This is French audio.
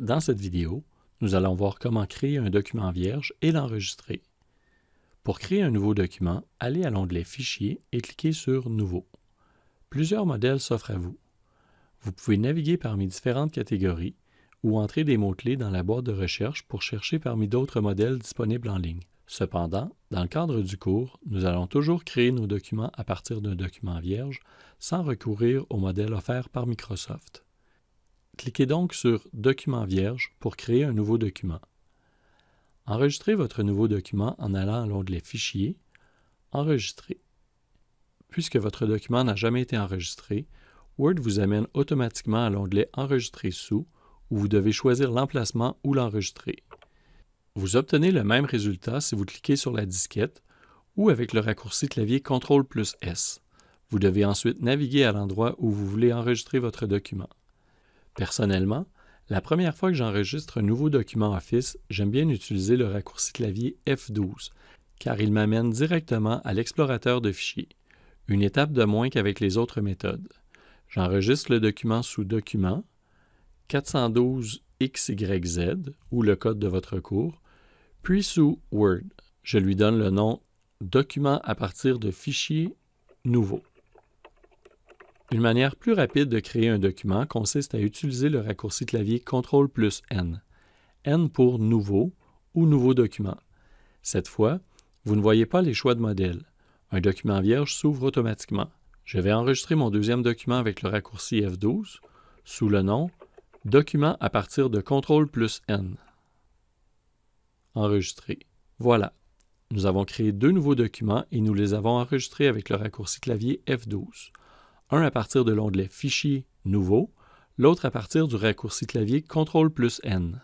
Dans cette vidéo, nous allons voir comment créer un document vierge et l'enregistrer. Pour créer un nouveau document, allez à l'onglet Fichier et cliquez sur Nouveau. Plusieurs modèles s'offrent à vous. Vous pouvez naviguer parmi différentes catégories ou entrer des mots-clés dans la boîte de recherche pour chercher parmi d'autres modèles disponibles en ligne. Cependant, dans le cadre du cours, nous allons toujours créer nos documents à partir d'un document vierge sans recourir au modèle offert par Microsoft. Cliquez donc sur Document vierge pour créer un nouveau document. Enregistrez votre nouveau document en allant à l'onglet Fichier, Enregistrer. Puisque votre document n'a jamais été enregistré, Word vous amène automatiquement à l'onglet Enregistrer sous, où vous devez choisir l'emplacement où l'enregistrer. Vous obtenez le même résultat si vous cliquez sur la disquette ou avec le raccourci clavier CTRL plus S. Vous devez ensuite naviguer à l'endroit où vous voulez enregistrer votre document. Personnellement, la première fois que j'enregistre un nouveau document Office, j'aime bien utiliser le raccourci clavier F12, car il m'amène directement à l'explorateur de fichiers, une étape de moins qu'avec les autres méthodes. J'enregistre le document sous Document, 412XYZ, ou le code de votre cours, puis sous Word, je lui donne le nom Document à partir de fichier nouveau. Une manière plus rapide de créer un document consiste à utiliser le raccourci clavier CTRL plus N. N pour Nouveau ou Nouveau document. Cette fois, vous ne voyez pas les choix de modèle. Un document vierge s'ouvre automatiquement. Je vais enregistrer mon deuxième document avec le raccourci F12 sous le nom Document à partir de CTRL plus N. Enregistrer. Voilà. Nous avons créé deux nouveaux documents et nous les avons enregistrés avec le raccourci clavier F12. Un à partir de l'onglet Fichier Nouveau, l'autre à partir du raccourci clavier CTRL plus N.